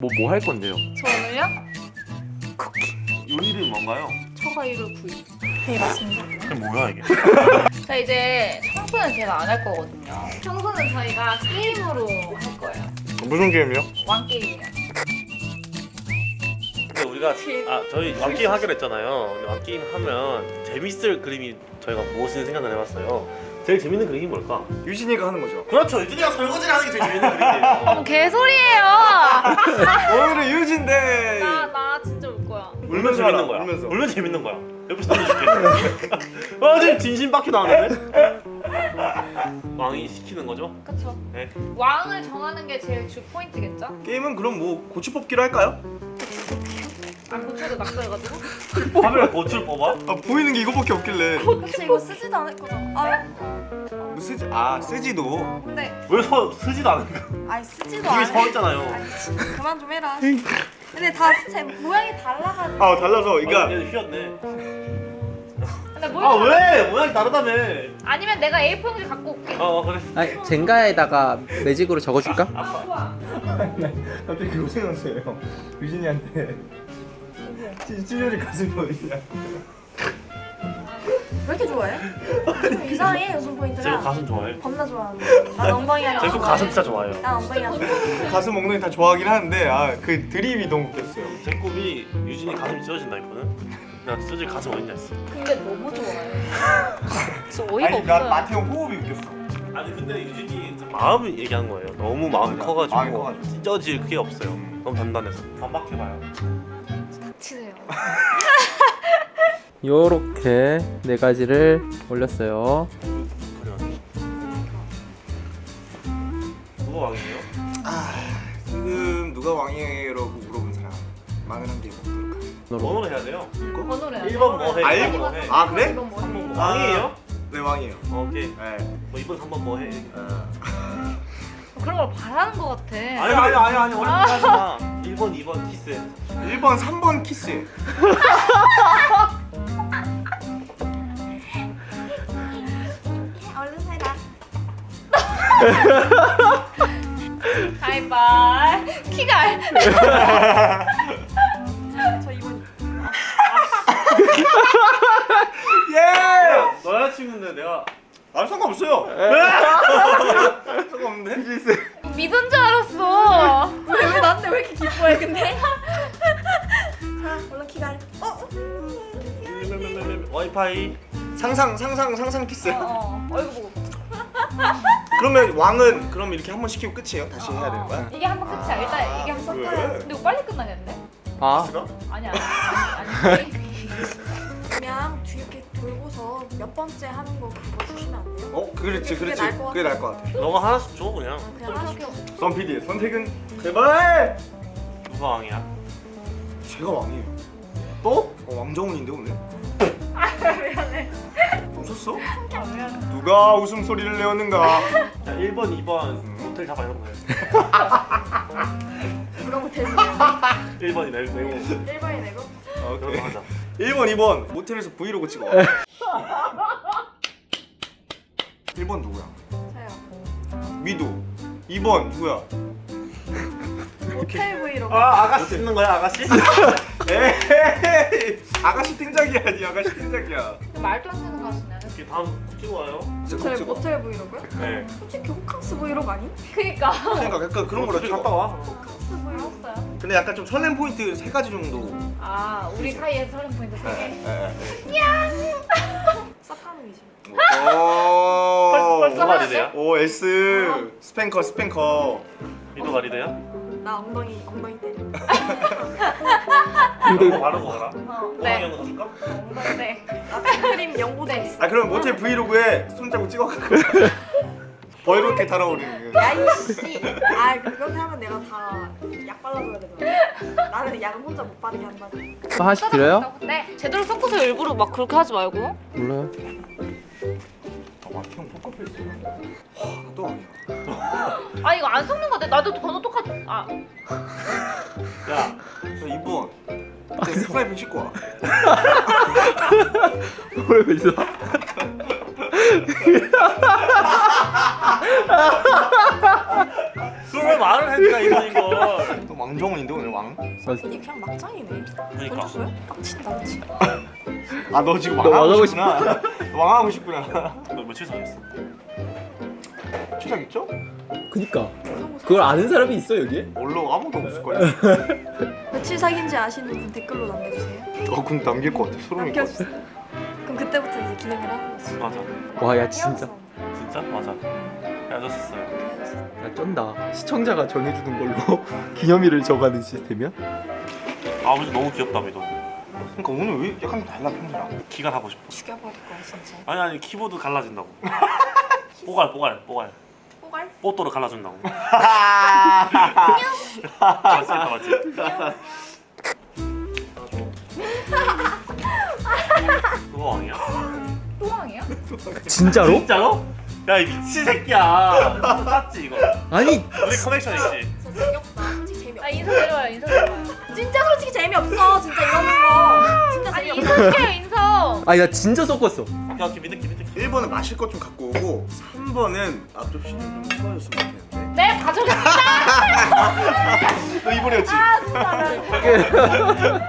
뭐 뭐 할 건데요? 저는요? 요리 이름이 뭔가요? 초과이를 구이. 네 맞습니다. 이게 뭐야 이게? 자 이제 청소는 제가 안 할 거거든요. 청소는 저희가 게임으로 할 거예요. 무슨 게임이요? 왕 게임이요. 근데 우리가 아 저희 왕게임 하기로 했잖아요. 근데 왕게임 하면 재밌을 그림이 저희가 무엇을 생각을 해봤어요. 제일 재밌는 그림이 뭘까? 유진이가 하는 거죠. 그렇죠. 유진이가 설거지를 하는 게 제일 재밌는 그림이에요. 어 개소리예요. 오늘은 유진 데. 나 나 진짜 울 거야. 울면 재밌는 거야. 울면서. 울면 재밌는 거야. 옆에서 들려줄게. 아 지금 진심 빡히 나왔는데? 왕이 시키는 거죠? 그쵸. 네. 왕을 정하는 게 제일 주 포인트겠죠? 게임은 그럼 뭐 고추 뽑기로 할까요? 안 고쳐도 낙서해가지고. 화면에 고추를 뽑아? 아 보이는 게 이거밖에 없길래. 그치 이거 쓰지도 않을 거잖아 아 뭐 쓰지? 아 쓰지도. 근데 왜 서, 쓰지도 않은 거야? 아니 쓰지도 않아 서있잖아요. 아니 그만 좀 해라 근데 다 제 모양이 달라가지고 아 달라서 그러니까 얘 휘었네. 근데 뭘? 아 왜? 모양이 다르다며. 아니면 내가 A4 용지 갖고 올게. 어 어, 그래. 아 젠가에다가 매직으로 적어줄까? 아 좋아. 갑자기 그거 생각났어요. 유진이한테 찌- 찌질이 가슴이 어디냐? 왜 이렇게 좋아해? 좀 이상해 웃음 제가 포인트가 가슴 좋아해. 겁나 좋아하는데 난 엉덩이가 제가 가슴 진짜 좋아해요. 난 엉덩이가 좋아 가슴 엉덩이 다 좋아하긴 하는데 아 그 드립이 너무 웃겼어요. 제 꿈이 유진이 가슴이 찢어진다 했거든. 내가 찢어질 가슴 어딨냐 했어. 근데 너무 좋아해. 진짜 어이가 아니 난 없어요. 마태형 호흡이 웃겼어. 아니 근데 유진이 마음을 얘기한 거예요. 너무 마음이 맞아. 커가지고, 마음이 커가지고. 찢어질 그게 없어요. 너무 단단해서. 반박해봐요. 닥치세요. 요렇게 네 가지를 올렸어요. 누가 왕이에요? 아 지금 누가 왕이에요라고 물어본 사람 많은 한개 하겠습니다. 번호를 해야 돼요. 번호를 해야 돼. 1번 뭐 해? 아, 1번 일뭐 번? 해? 아 그래? 이건 뭐 해? 3번 뭐 왕이에요? 네 왕이에요. 어, 오케이. 네. 뭐 2번 3번 뭐 해? 그런 걸 바라는 것 같아. 아니 아니 아니 아니 어렵게 하지 마. 1번 2번 키스. 1번 3번 키스. 얼른 해라 하이바이. 키가. 저 이번 예! 너 여자친구인데 내가 아 상관없어요. 상관없는데? 믿은 줄 와이파이. 상상 상상 상상 키스. 어, 어. 얼굴 보고. 그러면 왕은 그럼 이렇게 한 번 시키고 끝이에요? 다시 해야 되는 거야? 이게 한 번 끝이야. 일단 이게 한 번. 왜? 근데 이거 빨리 끝나겠네. 아 키스가? 아니야. 아니 아니. 아니. 그냥 뒤 이렇게 돌고서 몇 번째 하는 거 그거 주시면 안 돼요? 어 그렇지 그게 그렇지 나을 것 그게 나을 것 같아. 너가 하나씩 줘 그냥. 아, 그냥 하시고 선 PD의 선택은 제발. 누가 왕이야? 제가 왕이에요. 또? 어, 왕정훈인데 오늘? 웃었어? 미안해. 누가 웃음소리를 내었는가? 자 1번 2번 호텔 잡아 해놓고 해. 누가 못해주면 1번이 내고 내고. 1번이 내고 그런 거 오케이. 하자. 1번 2번 모텔에서 브이로그 찍어. 1번 누구야? 저요 미도. 2번 누구야? 모텔 브이로그 아 아가씨 찍는 거야 아가씨? 에이 아가씨 팀작이야 니 아가씨 팀작이야. 말도 안 되는 가수네. 이렇게 다음 찍어 와요. 저희 모텔 브이로그요? 네. 솔직히 호캉스 브이로그 아님? 그니까. 그러니까 약간 그런 거라 좀 갔다 와. 호캉스 브이로그 알았어요. 근데 약간 좀 설렘 포인트 세 가지 정도. 아 우리 사이에 설렘 포인트 세 개. 사카노이지 오. 벌써 누가 리드야? 오 S 스팽커 스팽커. 미도가 리드야? 나 엉덩이 엉덩이 때려 이거 바르고 가라. 어, 네. 네. 영어 줄까? 어, 네. 연고도 있어 아 그럼 모텔 브이로그에 손잡고 찍어갖고 벌겋게 달아오르는. 거. 야이씨 아 그렇게 하면 내가 다 약 발라줘야 되잖아 나는 약을 혼자 못 바르게 한다니 또 하나씩 드려요? 네. 제대로 섞어서 일부러 막 그렇게 하지 말고. 몰라요. 아 마키형 포커페이스. 또 아니야. 아 이거 안 섞는 거 같아. 나도 번호 똑같. 아야저 2번. 제 프라이팬 씻고 와. 왜 있어? 그걸 왜 말을 했다 이번인 걸. 또 왕정원인데 오늘 왕? 이게 그냥 막장이네. 그러니까 던졌어요? 빡친다 그치? 아너 지금 너 왕하고 싶구나. 너 왕하고 싶구나. 너 며칠 사귀었어? 최작 있죠? 그니까 그걸 아는 사람이 있어 여기에? 원로 아무도 없을 거야. 며칠 사귄지 아시는 분 댓글로 남겨주세요. 어 그럼 남길 것 같아. 소름일 것 같아. 그럼 그때부터 이제 기념일 하는 거지. 맞아 와 야 진짜 진짜? 맞아 헤어졌었어요 야 쩐다 시청자가 정해주는 걸로 기념일을 정하는 시스템이야? 아 근데 너무 귀엽다 미도 그러니까 오늘 왜 약간 달라 평소랑? 키가 하고 싶어 죽여버릴 거야 진짜. 아니 아니 키보드 갈라진다고 뽀갈 뽀갈 뽀갈 뽀갈? 뽀또를 갈라준다고 맞지 맞지 그거 왕이야? 또왕이야? 진짜로? 진짜로? 야이 미친 새끼야 땄지 이거 아니 우리 커넥션 있지? 진짜 재미없다. 솔직히 재미없다. 아 인사 내려와요 인사 내려와요 진짜 솔직히 재미없어. 진짜 이러는 거. 진짜 아니 재미없어. 인사 시켜요 인사 아니 나 진짜 섞었어 오케이 오케이 믿을게 믿을게 1번은 마실 것 좀 갖고 오고 3번은 앞접시는 좀 수고하셨으면 좋겠는데 네 가져겠습니다 너 이번이었지? 아.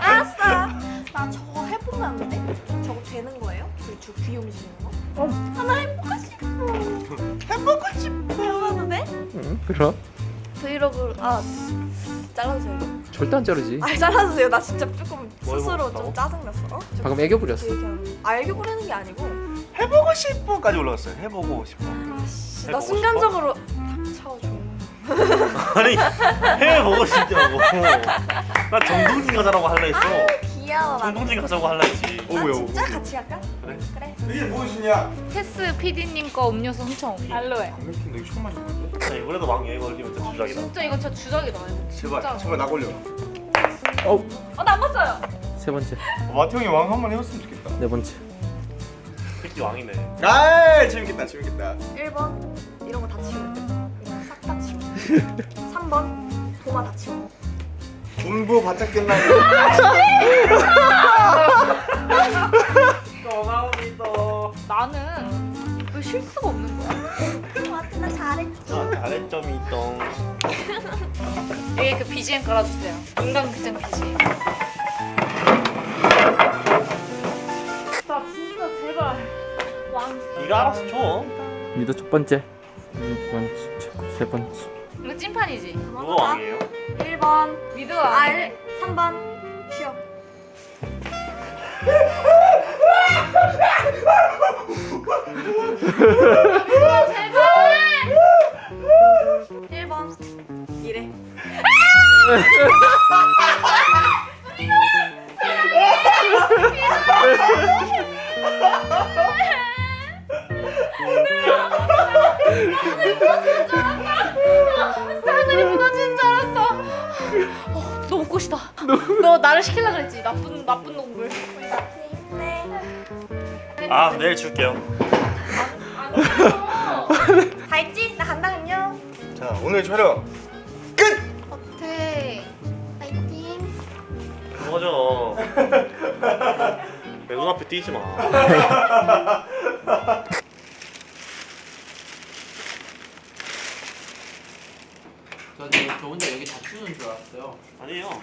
알았어. 나 저거 해보면 안 돼? 저거 되는 거예요? 그저 귀 움직이는 거? 어. 하나 해보고 싶어. 해보고 싶어. 해봐도 돼? 응 그럼 브이로그 아 잘라주세요. 절대 안 자르지 아 잘라주세요. 나 진짜 조금 뭘 스스로? 좀 짜증났어. 어? 저 방금 애교 부렸어. 아 애교 부리는 게 아니고 해보고 싶어까지 올라갔어요. 해보고 싶어. 아씨 나 해보고 순간적으로 닥쳐줘. 아니 해보고 싶냐고 나 정동진 가자라고 할라 했어 귀여워. 나. 정동진 가자고 할라 했지 어아 왜요? 진짜 같이 갈까? 그래. 그래. 이게 무엇이냐? 테스 PD님 거 음료수 훔쳐 알로에 안 맥힌 너 이거 처음 마셔 야, 이번에도 왕에 걸리면 진짜 주작이다 진짜 이거 진짜 주작이다 이거 제발 진짜. 제발 나 걸려. 어우 어나 안 봤어요 세 번째 마태 형이 왕 한 번 해봤으면 좋겠다. 네 번째 새끼 왕이네 아 재밌겠다 재밌겠다. 1번 이런 거 다 치워. 이런 싹다 치워. 3번 도마 다 치워. 공부 바짝 끝나고 고마워미도 나는 왜 실수가 없는 거야? 잘했지. 잘했점이 있동 여기 그 BGM 깔아주세요. 인간 극장 BGM 나 진짜 제발. 왕. 네가 알아서 줘 미도 첫 번째. 두 번째 세 번째. 이거 찐판이지. 누가 왕이에요? 1번. 미드가 아 아니네 3번. 쉬어. 너 나를 시키려 그랬지. 나쁜 나쁜 놈들 네. 아 내일 줄게요. 다 했지? 나 간다 안녕. 자 오늘 촬영 어때 파이팅. 뭐가죠 내 눈앞에 띄지 마. 저, 저 혼자 여기 다치우는 줄 알았어요. 아니에요